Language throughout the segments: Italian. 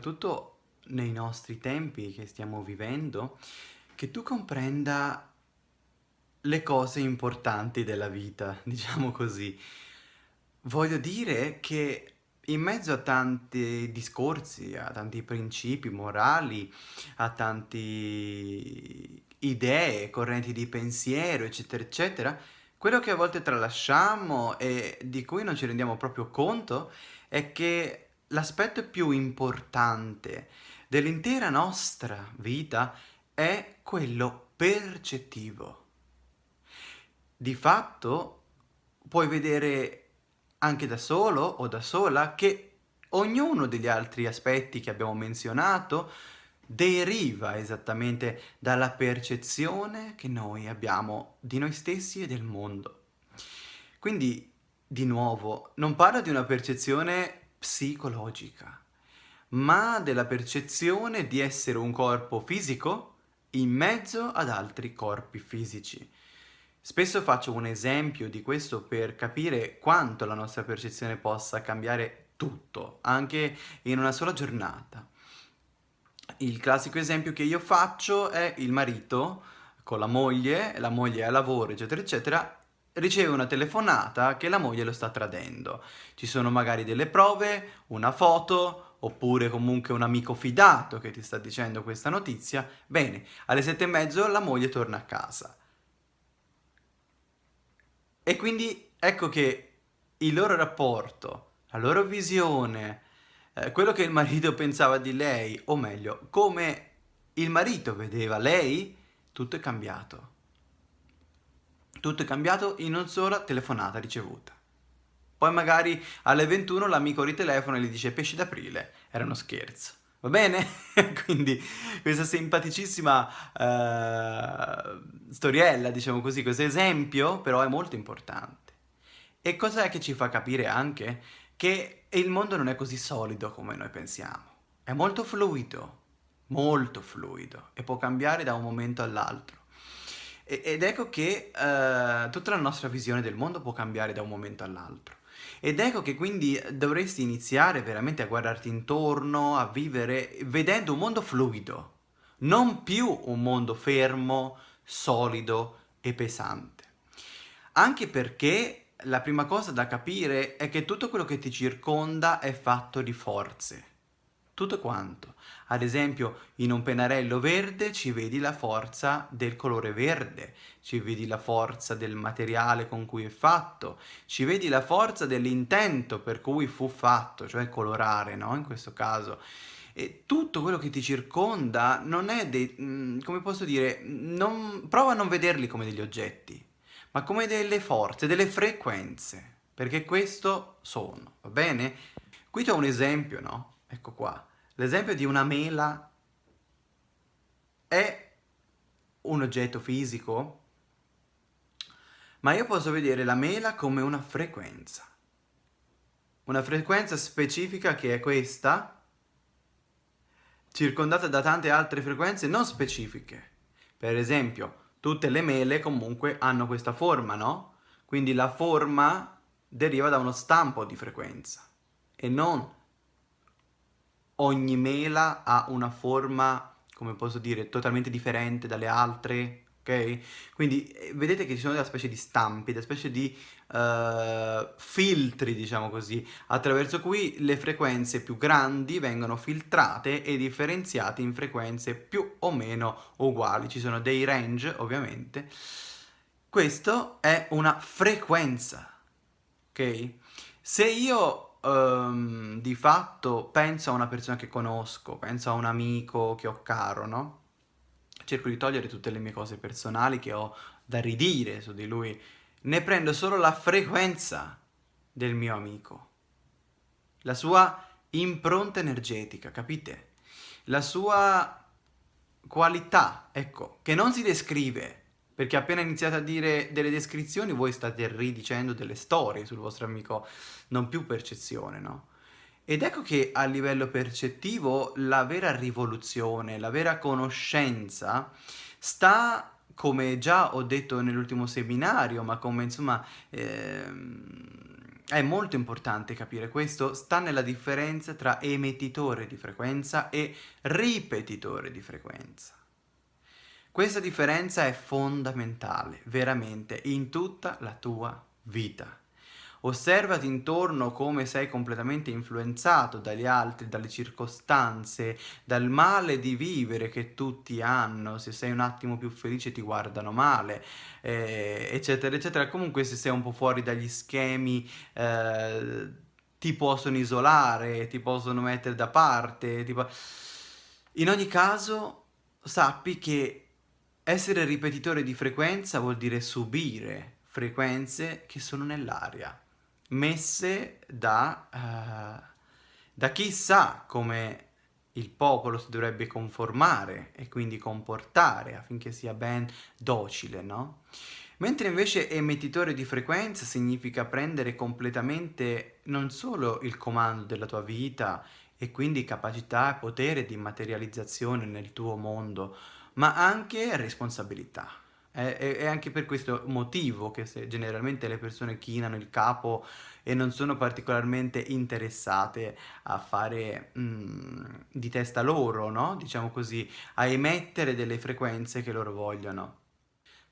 soprattutto nei nostri tempi che stiamo vivendo, che tu comprenda le cose importanti della vita, diciamo così. Voglio dire che in mezzo a tanti discorsi, a tanti principi morali, a tante idee, correnti di pensiero, eccetera, eccetera, quello che a volte tralasciamo e di cui non ci rendiamo proprio conto è che l'aspetto più importante dell'intera nostra vita è quello percettivo. Di fatto puoi vedere anche da solo o da sola che ognuno degli altri aspetti che abbiamo menzionato deriva esattamente dalla percezione che noi abbiamo di noi stessi e del mondo. Quindi, di nuovo, non parlo di una percezione psicologica, ma della percezione di essere un corpo fisico in mezzo ad altri corpi fisici. Spesso faccio un esempio di questo per capire quanto la nostra percezione possa cambiare tutto, anche in una sola giornata. Il classico esempio che io faccio è il marito con la moglie, la moglie è a lavoro, eccetera, eccetera, riceve una telefonata che la moglie lo sta tradendo. Ci sono magari delle prove, una foto, oppure comunque un amico fidato che ti sta dicendo questa notizia. Bene, alle sette e mezzo la moglie torna a casa. E quindi ecco che il loro rapporto, la loro visione, eh, quello che il marito pensava di lei, o meglio, come il marito vedeva lei, tutto è cambiato. Tutto è cambiato in una sola telefonata ricevuta. Poi magari alle 21 l'amico ritelefona e gli dice pesci d'aprile, era uno scherzo. Va bene? Quindi questa simpaticissima uh, storiella, diciamo così, questo esempio, però è molto importante. E cos'è che ci fa capire anche? Che il mondo non è così solido come noi pensiamo. È molto fluido, molto fluido, e può cambiare da un momento all'altro. Ed ecco che uh, tutta la nostra visione del mondo può cambiare da un momento all'altro. Ed ecco che quindi dovresti iniziare veramente a guardarti intorno, a vivere vedendo un mondo fluido, non più un mondo fermo, solido e pesante. Anche perché la prima cosa da capire è che tutto quello che ti circonda è fatto di forze tutto quanto. Ad esempio, in un pennarello verde ci vedi la forza del colore verde, ci vedi la forza del materiale con cui è fatto, ci vedi la forza dell'intento per cui fu fatto, cioè colorare, no? In questo caso. E tutto quello che ti circonda non è dei, mm, come posso dire, non, prova a non vederli come degli oggetti, ma come delle forze, delle frequenze, perché questo sono, va bene? Qui c'è un esempio, no? Ecco qua. L'esempio di una mela è un oggetto fisico, ma io posso vedere la mela come una frequenza. Una frequenza specifica che è questa, circondata da tante altre frequenze non specifiche. Per esempio, tutte le mele comunque hanno questa forma, no? Quindi la forma deriva da uno stampo di frequenza e non ogni mela ha una forma, come posso dire, totalmente differente dalle altre, ok? Quindi eh, vedete che ci sono delle specie di stampi, delle specie di uh, filtri, diciamo così, attraverso cui le frequenze più grandi vengono filtrate e differenziate in frequenze più o meno uguali. Ci sono dei range, ovviamente. Questo è una frequenza, ok? Se io um, di fatto penso a una persona che conosco, penso a un amico che ho caro, no? Cerco di togliere tutte le mie cose personali che ho da ridire su di lui. Ne prendo solo la frequenza del mio amico, la sua impronta energetica, capite? La sua qualità, ecco, che non si descrive, perché appena iniziate a dire delle descrizioni voi state ridicendo delle storie sul vostro amico, non più percezione, no? Ed ecco che a livello percettivo la vera rivoluzione, la vera conoscenza sta, come già ho detto nell'ultimo seminario, ma come insomma ehm, è molto importante capire questo, sta nella differenza tra emettitore di frequenza e ripetitore di frequenza. Questa differenza è fondamentale, veramente, in tutta la tua vita. Osservati intorno come sei completamente influenzato dagli altri, dalle circostanze, dal male di vivere che tutti hanno, se sei un attimo più felice ti guardano male, eh, eccetera, eccetera. Comunque se sei un po' fuori dagli schemi eh, ti possono isolare, ti possono mettere da parte, tipo... In ogni caso sappi che essere ripetitore di frequenza vuol dire subire frequenze che sono nell'aria, messe da, uh, da chi come il popolo si dovrebbe conformare e quindi comportare affinché sia ben docile, no? Mentre invece emettitore di frequenza significa prendere completamente non solo il comando della tua vita e quindi capacità e potere di materializzazione nel tuo mondo, ma anche responsabilità. È, anche per questo motivo che generalmente le persone chinano il capo e non sono particolarmente interessate a fare mm, di testa loro, no? Diciamo così, a emettere delle frequenze che loro vogliono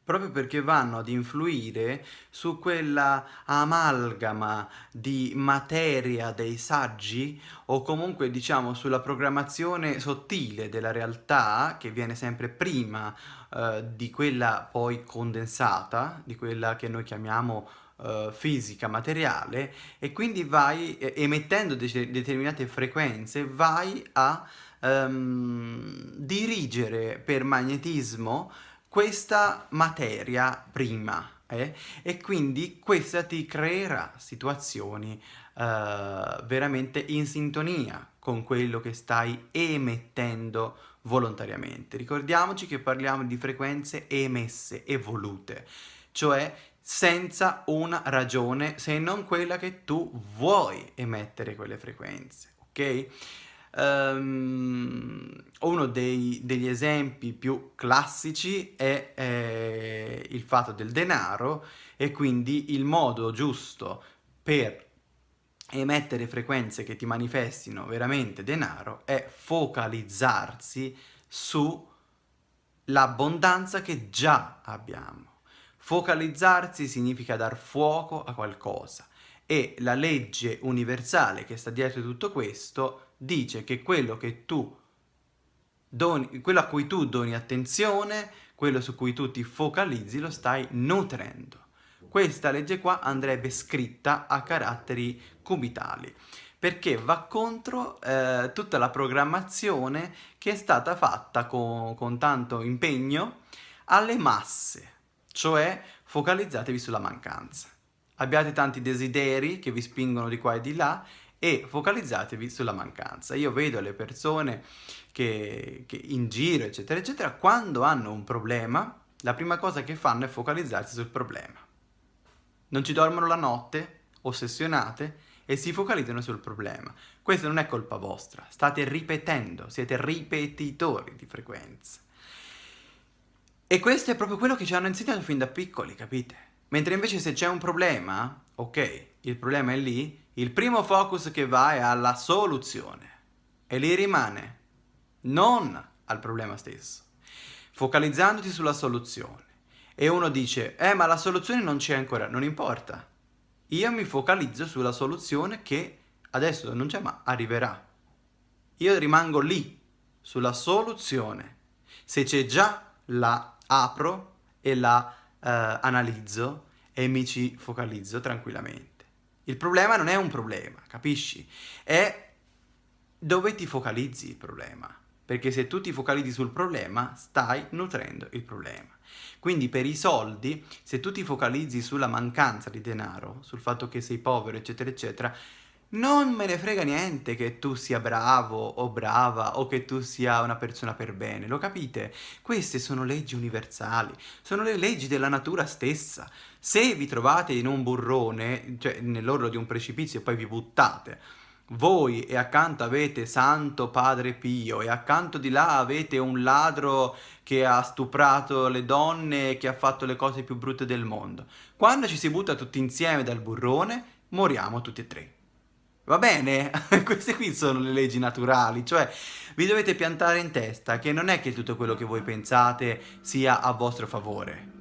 proprio perché vanno ad influire su quella amalgama di materia dei saggi o comunque diciamo sulla programmazione sottile della realtà che viene sempre prima eh, di quella poi condensata, di quella che noi chiamiamo eh, fisica, materiale e quindi vai eh, emettendo de determinate frequenze vai a ehm, dirigere per magnetismo questa materia prima eh? e quindi questa ti creerà situazioni uh, veramente in sintonia con quello che stai emettendo volontariamente. Ricordiamoci che parliamo di frequenze emesse e volute, cioè senza una ragione se non quella che tu vuoi emettere quelle frequenze, ok? Um, uno dei, degli esempi più classici è eh, il fatto del denaro e quindi il modo giusto per emettere frequenze che ti manifestino veramente denaro è focalizzarsi sull'abbondanza che già abbiamo. Focalizzarsi significa dar fuoco a qualcosa e la legge universale che sta dietro tutto questo dice che quello che tu doni, quello a cui tu doni attenzione, quello su cui tu ti focalizzi, lo stai nutrendo. Questa legge qua andrebbe scritta a caratteri cubitali perché va contro eh, tutta la programmazione che è stata fatta con, con tanto impegno alle masse, cioè focalizzatevi sulla mancanza. Abbiate tanti desideri che vi spingono di qua e di là e focalizzatevi sulla mancanza. Io vedo le persone che, che in giro, eccetera, eccetera, quando hanno un problema, la prima cosa che fanno è focalizzarsi sul problema. Non ci dormono la notte, ossessionate, e si focalizzano sul problema. Questa non è colpa vostra, state ripetendo, siete ripetitori di frequenze. E questo è proprio quello che ci hanno insegnato fin da piccoli, capite? Mentre invece se c'è un problema, ok, il problema è lì, il primo focus che va è alla soluzione e lì rimane, non al problema stesso, focalizzandoti sulla soluzione. E uno dice, eh ma la soluzione non c'è ancora, non importa. Io mi focalizzo sulla soluzione che adesso non c'è ma arriverà. Io rimango lì, sulla soluzione. Se c'è già, la apro e la eh, analizzo e mi ci focalizzo tranquillamente. Il problema non è un problema, capisci? È dove ti focalizzi il problema. Perché se tu ti focalizzi sul problema, stai nutrendo il problema. Quindi per i soldi, se tu ti focalizzi sulla mancanza di denaro, sul fatto che sei povero, eccetera, eccetera, non me ne frega niente che tu sia bravo o brava o che tu sia una persona per bene, lo capite? Queste sono leggi universali, sono le leggi della natura stessa. Se vi trovate in un burrone, cioè nell'orlo di un precipizio e poi vi buttate, voi e accanto avete Santo Padre Pio e accanto di là avete un ladro che ha stuprato le donne e che ha fatto le cose più brutte del mondo. Quando ci si butta tutti insieme dal burrone, moriamo tutti e tre. Va bene? Queste qui sono le leggi naturali, cioè vi dovete piantare in testa che non è che tutto quello che voi pensate sia a vostro favore.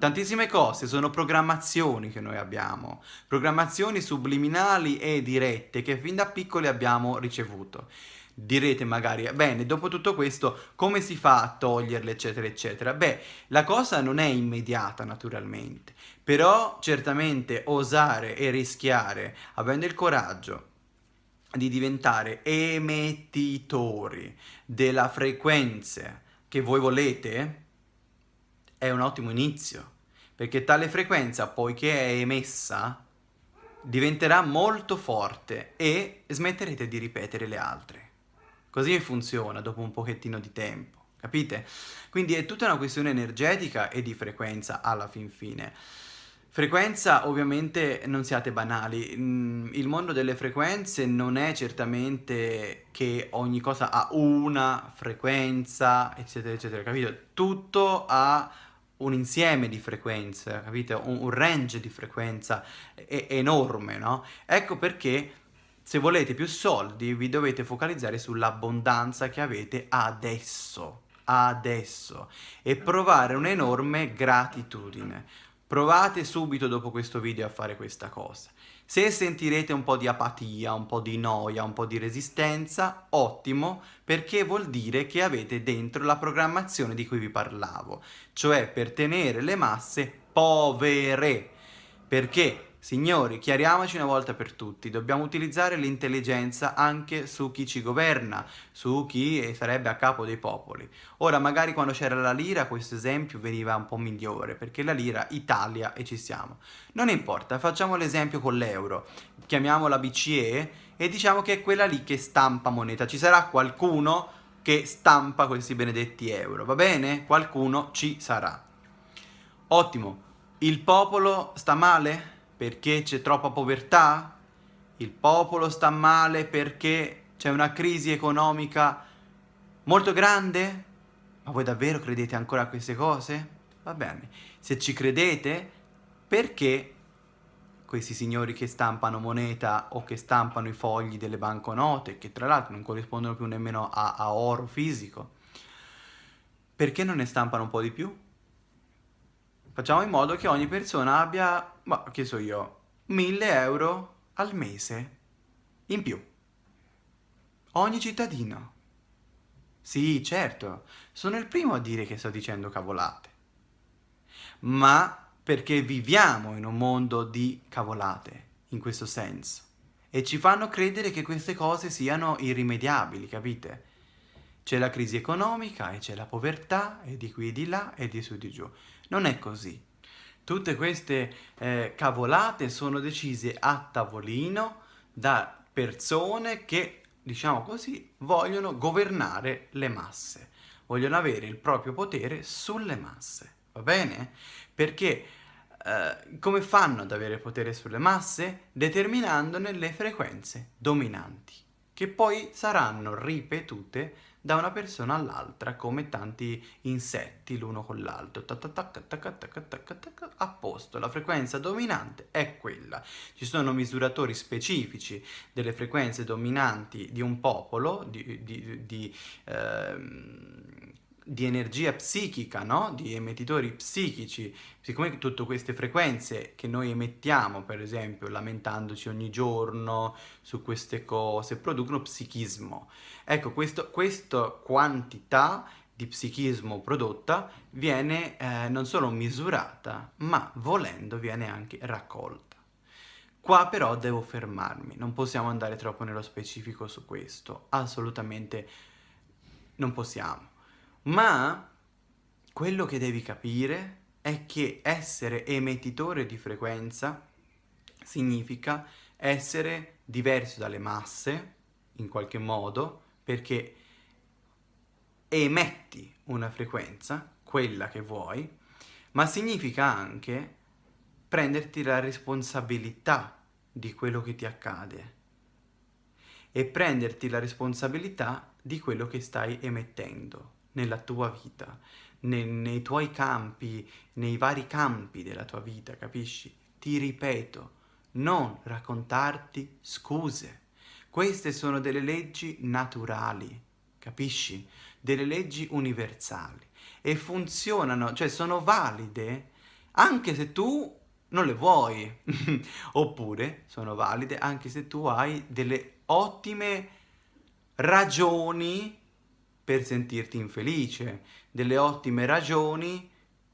Tantissime cose sono programmazioni che noi abbiamo, programmazioni subliminali e dirette che fin da piccoli abbiamo ricevuto. Direte magari, bene, dopo tutto questo come si fa a toglierle eccetera eccetera? Beh, la cosa non è immediata naturalmente, però certamente osare e rischiare, avendo il coraggio di diventare emettitori della frequenza che voi volete, è un ottimo inizio, perché tale frequenza, poiché è emessa, diventerà molto forte e smetterete di ripetere le altre. Così funziona dopo un pochettino di tempo, capite? Quindi è tutta una questione energetica e di frequenza alla fin fine. Frequenza ovviamente non siate banali, mm, il mondo delle frequenze non è certamente che ogni cosa ha una frequenza eccetera eccetera, capito? Tutto ha un insieme di frequenze, capite? Un, un range di frequenza enorme, no? Ecco perché se volete più soldi vi dovete focalizzare sull'abbondanza che avete adesso, adesso e provare un'enorme gratitudine. Provate subito dopo questo video a fare questa cosa. Se sentirete un po' di apatia, un po' di noia, un po' di resistenza, ottimo, perché vuol dire che avete dentro la programmazione di cui vi parlavo, cioè per tenere le masse povere. Perché Signori, chiariamoci una volta per tutti, dobbiamo utilizzare l'intelligenza anche su chi ci governa, su chi sarebbe a capo dei popoli. Ora, magari quando c'era la lira questo esempio veniva un po' migliore, perché la lira Italia e ci siamo. Non importa, facciamo l'esempio con l'euro, chiamiamola BCE e diciamo che è quella lì che stampa moneta. Ci sarà qualcuno che stampa questi benedetti euro, va bene? Qualcuno ci sarà. Ottimo, il popolo sta male? Perché c'è troppa povertà? Il popolo sta male perché c'è una crisi economica molto grande? Ma voi davvero credete ancora a queste cose? Va bene, se ci credete, perché questi signori che stampano moneta o che stampano i fogli delle banconote, che tra l'altro non corrispondono più nemmeno a, a oro fisico, perché non ne stampano un po' di più? Facciamo in modo che ogni persona abbia, ma che so io, 1000 euro al mese in più. Ogni cittadino. Sì, certo, sono il primo a dire che sto dicendo cavolate. Ma perché viviamo in un mondo di cavolate, in questo senso. E ci fanno credere che queste cose siano irrimediabili, capite? C'è la crisi economica e c'è la povertà e di qui e di là e di su e di giù. Non è così. Tutte queste eh, cavolate sono decise a tavolino da persone che, diciamo così, vogliono governare le masse, vogliono avere il proprio potere sulle masse, va bene? Perché eh, come fanno ad avere potere sulle masse? Determinandone le frequenze dominanti, che poi saranno ripetute da una persona all'altra come tanti insetti l'uno con l'altro. A posto la frequenza dominante è quella. Ci sono misuratori specifici delle frequenze dominanti di un popolo di, di, di ehm, di energia psichica, no? di emettitori psichici, siccome tutte queste frequenze che noi emettiamo, per esempio, lamentandoci ogni giorno su queste cose, producono psichismo. Ecco, questo, questa quantità di psichismo prodotta viene eh, non solo misurata, ma volendo viene anche raccolta. Qua però devo fermarmi, non possiamo andare troppo nello specifico su questo, assolutamente non possiamo. Ma quello che devi capire è che essere emettitore di frequenza significa essere diverso dalle masse, in qualche modo, perché emetti una frequenza, quella che vuoi, ma significa anche prenderti la responsabilità di quello che ti accade e prenderti la responsabilità di quello che stai emettendo nella tua vita, nei, nei tuoi campi, nei vari campi della tua vita, capisci? Ti ripeto, non raccontarti scuse. Queste sono delle leggi naturali, capisci? Delle leggi universali e funzionano, cioè sono valide anche se tu non le vuoi, oppure sono valide anche se tu hai delle ottime ragioni per sentirti infelice, delle ottime ragioni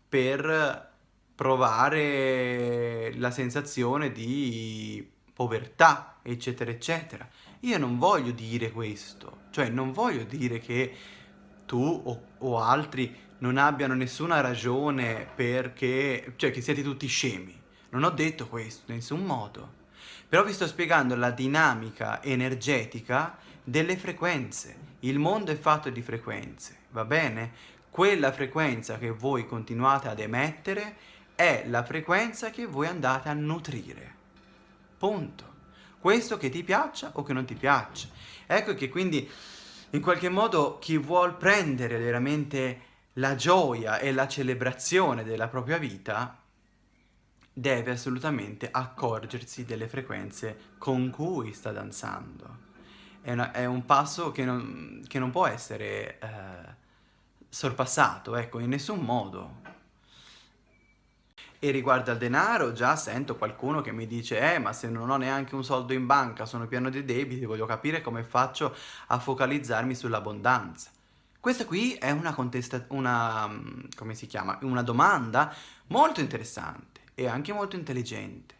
per provare la sensazione di povertà, eccetera, eccetera. Io non voglio dire questo, cioè non voglio dire che tu o, o altri non abbiano nessuna ragione perché, cioè che siete tutti scemi. Non ho detto questo in nessun modo. Però vi sto spiegando la dinamica energetica delle frequenze. Il mondo è fatto di frequenze, va bene? Quella frequenza che voi continuate ad emettere è la frequenza che voi andate a nutrire. Punto. Questo che ti piaccia o che non ti piaccia. Ecco che quindi in qualche modo chi vuol prendere veramente la gioia e la celebrazione della propria vita deve assolutamente accorgersi delle frequenze con cui sta danzando. È, una, è un passo che non, che non può essere eh, sorpassato, ecco, in nessun modo. E riguardo al denaro, già sento qualcuno che mi dice eh, ma se non ho neanche un soldo in banca, sono pieno di debiti, voglio capire come faccio a focalizzarmi sull'abbondanza. Questa qui è una contestazione, una, come si chiama, una domanda molto interessante e anche molto intelligente.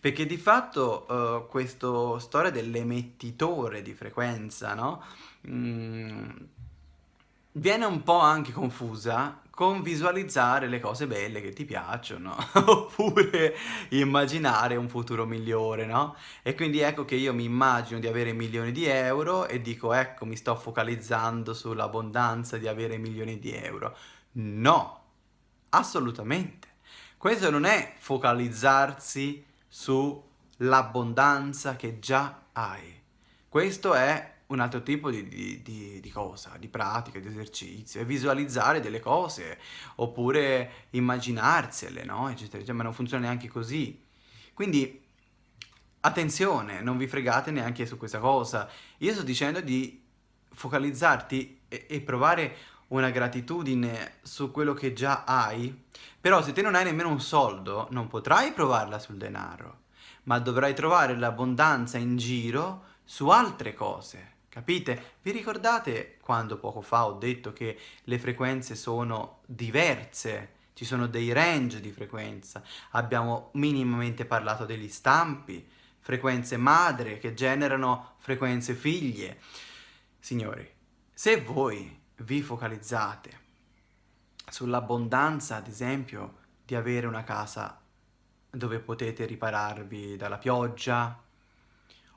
Perché di fatto uh, questa storia dell'emettitore di frequenza, no? Mm, viene un po' anche confusa con visualizzare le cose belle che ti piacciono, oppure immaginare un futuro migliore, no? E quindi ecco che io mi immagino di avere milioni di euro e dico ecco mi sto focalizzando sull'abbondanza di avere milioni di euro. No, assolutamente. Questo non è focalizzarsi sull'abbondanza che già hai. Questo è un altro tipo di, di, di, di, cosa, di pratica, di esercizio, è visualizzare delle cose, oppure immaginarsele, no? Eccetera, eccetera, ma non funziona neanche così. Quindi, attenzione, non vi fregate neanche su questa cosa. Io sto dicendo di focalizzarti e, e provare una gratitudine su quello che già hai, però se te non hai nemmeno un soldo, non potrai provarla sul denaro, ma dovrai trovare l'abbondanza in giro su altre cose, capite? Vi ricordate quando poco fa ho detto che le frequenze sono diverse, ci sono dei range di frequenza, abbiamo minimamente parlato degli stampi, frequenze madre che generano frequenze figlie. Signori, se voi vi focalizzate sull'abbondanza, ad esempio, di avere una casa dove potete ripararvi dalla pioggia,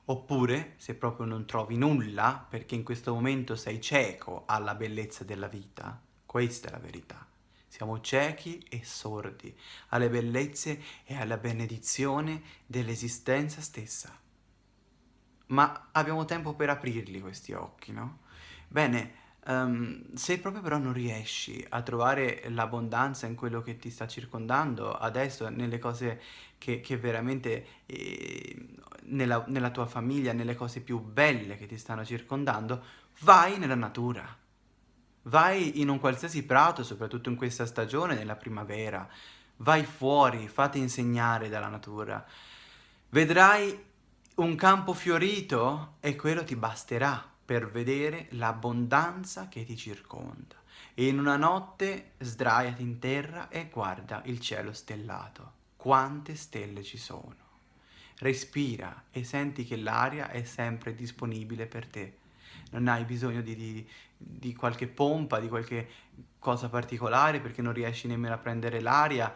oppure se proprio non trovi nulla, perché in questo momento sei cieco alla bellezza della vita, questa è la verità. Siamo ciechi e sordi alle bellezze e alla benedizione dell'esistenza stessa. Ma abbiamo tempo per aprirli questi occhi, no? Bene, Um, se proprio però non riesci a trovare l'abbondanza in quello che ti sta circondando, adesso nelle cose che, che veramente eh, nella, nella tua famiglia, nelle cose più belle che ti stanno circondando, vai nella natura. Vai in un qualsiasi prato, soprattutto in questa stagione, nella primavera. Vai fuori, fate insegnare dalla natura. Vedrai un campo fiorito e quello ti basterà per vedere l'abbondanza che ti circonda. E in una notte sdraiati in terra e guarda il cielo stellato. Quante stelle ci sono. Respira e senti che l'aria è sempre disponibile per te. Non hai bisogno di, di, di qualche pompa, di qualche cosa particolare perché non riesci nemmeno a prendere l'aria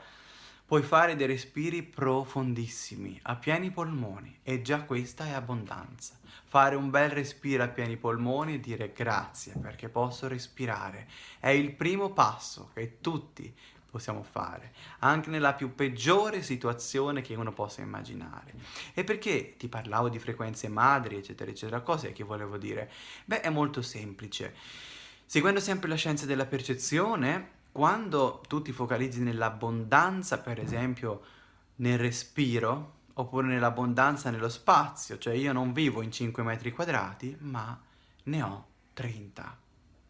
puoi fare dei respiri profondissimi, a pieni polmoni, e già questa è abbondanza. Fare un bel respiro a pieni polmoni e dire grazie perché posso respirare. È il primo passo che tutti possiamo fare, anche nella più peggiore situazione che uno possa immaginare. E perché ti parlavo di frequenze madri, eccetera, eccetera, cos'è che volevo dire? Beh, è molto semplice. Seguendo sempre la scienza della percezione, quando tu ti focalizzi nell'abbondanza, per esempio nel respiro, oppure nell'abbondanza nello spazio, cioè io non vivo in 5 metri quadrati, ma ne ho 30,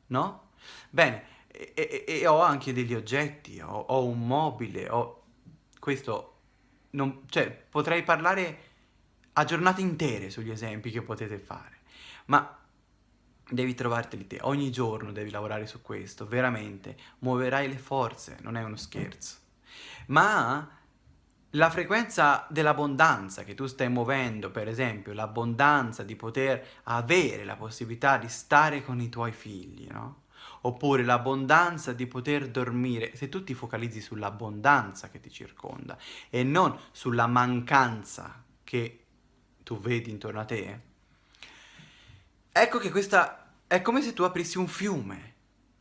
no? Bene, e, e, e ho anche degli oggetti, ho, ho un mobile, ho... questo, non, cioè potrei parlare a giornate intere sugli esempi che potete fare, ma devi trovarteli te, ogni giorno devi lavorare su questo, veramente, muoverai le forze, non è uno scherzo. Ma la frequenza dell'abbondanza che tu stai muovendo, per esempio, l'abbondanza di poter avere la possibilità di stare con i tuoi figli, no? Oppure l'abbondanza di poter dormire, se tu ti focalizzi sull'abbondanza che ti circonda e non sulla mancanza che tu vedi intorno a te, ecco che questa è come se tu aprissi un fiume.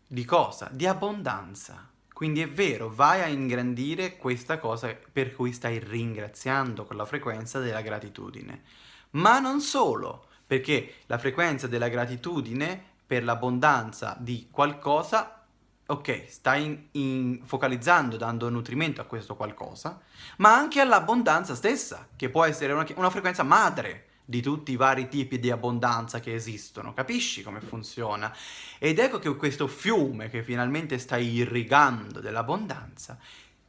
Di cosa? Di abbondanza. Quindi è vero, vai a ingrandire questa cosa per cui stai ringraziando con la frequenza della gratitudine. Ma non solo, perché la frequenza della gratitudine per l'abbondanza di qualcosa, ok, stai in, in, focalizzando, dando nutrimento a questo qualcosa, ma anche all'abbondanza stessa, che può essere una, una frequenza madre, di tutti i vari tipi di abbondanza che esistono, capisci come funziona? Ed ecco che questo fiume che finalmente stai irrigando dell'abbondanza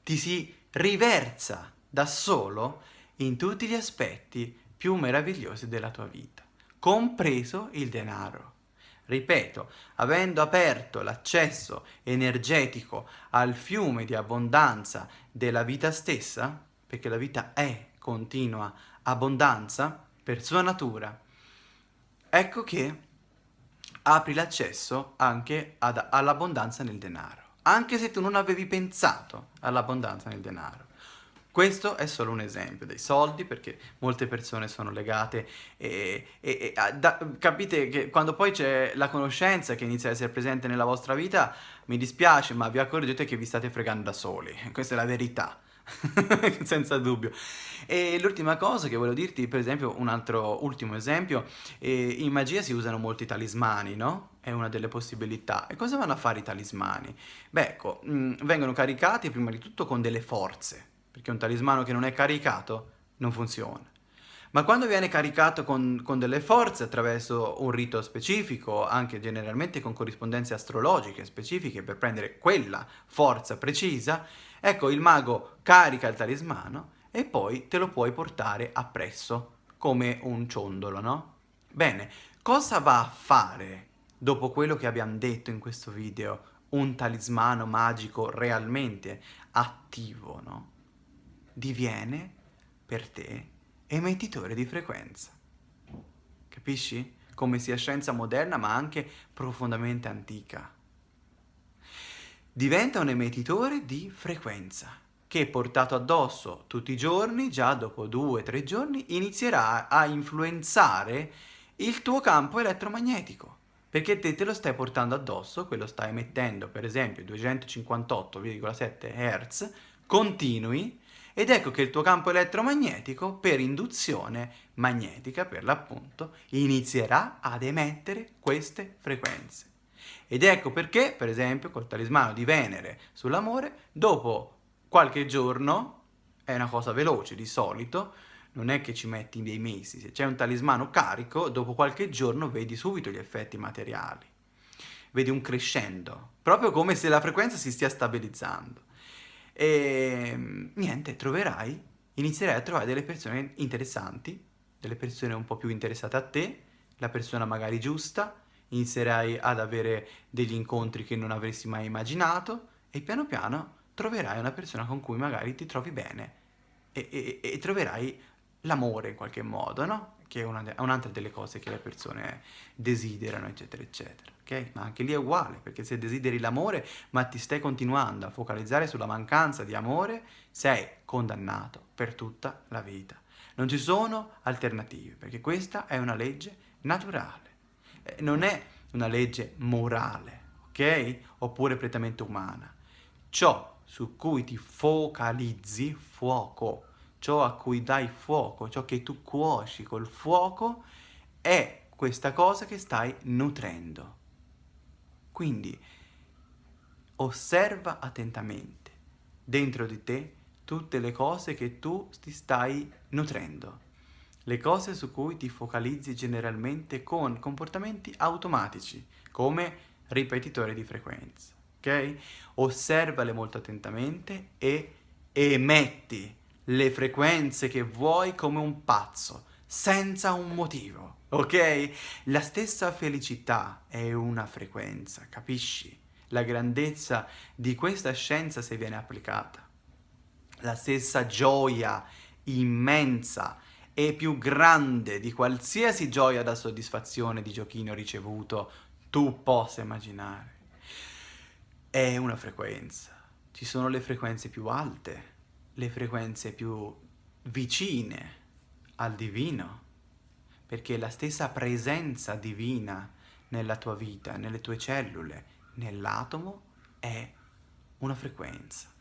ti si riversa da solo in tutti gli aspetti più meravigliosi della tua vita, compreso il denaro. Ripeto, avendo aperto l'accesso energetico al fiume di abbondanza della vita stessa, perché la vita è continua abbondanza, per sua natura, ecco che apri l'accesso anche all'abbondanza nel denaro, anche se tu non avevi pensato all'abbondanza nel denaro. Questo è solo un esempio dei soldi perché molte persone sono legate e, e, e da, capite che quando poi c'è la conoscenza che inizia a essere presente nella vostra vita mi dispiace ma vi accorgete che vi state fregando da soli, questa è la verità. senza dubbio. E l'ultima cosa che volevo dirti, per esempio, un altro ultimo esempio, eh, in magia si usano molti talismani, no? È una delle possibilità. E cosa vanno a fare i talismani? Beh, ecco, mh, mm, vengono caricati prima di tutto con delle forze, perché un talismano che non è caricato non funziona. Ma quando viene caricato con, con, delle forze attraverso un rito specifico, anche generalmente con corrispondenze astrologiche specifiche per prendere quella forza precisa, ecco il mago carica il talismano e poi te lo puoi portare appresso come un ciondolo, no? Bene, cosa va a fare dopo quello che abbiamo detto in questo video un talismano magico realmente attivo, no? Diviene per te emettitore di frequenza. Capisci? Come sia scienza moderna ma anche profondamente antica. Diventa un emettitore di frequenza che portato addosso tutti i giorni, già dopo due o tre giorni, inizierà a influenzare il tuo campo elettromagnetico perché te te lo stai portando addosso, quello stai emettendo per esempio 258,7 Hz continui ed ecco che il tuo campo elettromagnetico, per induzione magnetica, per l'appunto, inizierà ad emettere queste frequenze. Ed ecco perché, per esempio, col talismano di Venere sull'amore, dopo qualche giorno, è una cosa veloce di solito, non è che ci metti dei mesi, se c'è un talismano carico, dopo qualche giorno vedi subito gli effetti materiali. Vedi un crescendo, proprio come se la frequenza si stia stabilizzando. E niente, troverai, inizierai a trovare delle persone interessanti, delle persone un po' più interessate a te, la persona magari giusta, inizierai ad avere degli incontri che non avresti mai immaginato e piano piano troverai una persona con cui magari ti trovi bene e, e, e troverai l'amore in qualche modo, no? Che è un'altra delle cose che le persone desiderano, eccetera, eccetera ok? Ma anche lì è uguale, perché se desideri l'amore, ma ti stai continuando a focalizzare sulla mancanza di amore, sei condannato per tutta la vita. Non ci sono alternative, perché questa è una legge naturale, non è una legge morale, ok? Oppure prettamente umana. Ciò su cui ti focalizzi, fuoco, ciò a cui dai fuoco, ciò che tu cuoci col fuoco, è questa cosa che stai nutrendo. Quindi osserva attentamente dentro di te tutte le cose che tu ti stai nutrendo, le cose su cui ti focalizzi generalmente con comportamenti automatici, come ripetitore di frequenza, ok? Osservale molto attentamente e emetti le frequenze che vuoi come un pazzo, senza un motivo, ok? La stessa felicità è una frequenza, capisci? La grandezza di questa scienza se viene applicata. La stessa gioia immensa e più grande di qualsiasi gioia da soddisfazione di giochino ricevuto tu possa immaginare. È una frequenza. Ci sono le frequenze più alte, le frequenze più vicine al divino, perché la stessa presenza divina nella tua vita, nelle tue cellule, nell'atomo, è una frequenza.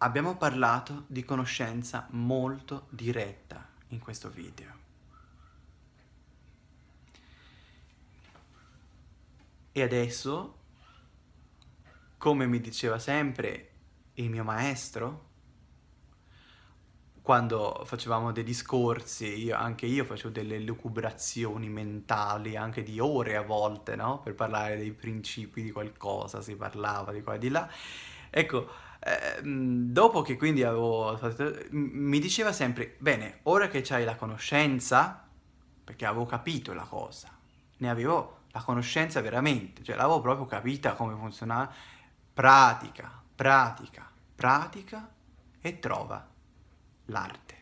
Abbiamo parlato di conoscenza molto diretta in questo video. E adesso, come mi diceva sempre il mio maestro, quando facevamo dei discorsi, io, anche io facevo delle lucubrazioni mentali, anche di ore a volte, no? Per parlare dei principi di qualcosa, si parlava di qua e di là. Ecco, eh, dopo che quindi avevo mi diceva sempre, bene, ora che hai la conoscenza, perché avevo capito la cosa, ne avevo la conoscenza veramente, cioè l'avevo proprio capita come funzionava, pratica, pratica, pratica e trova l'arte.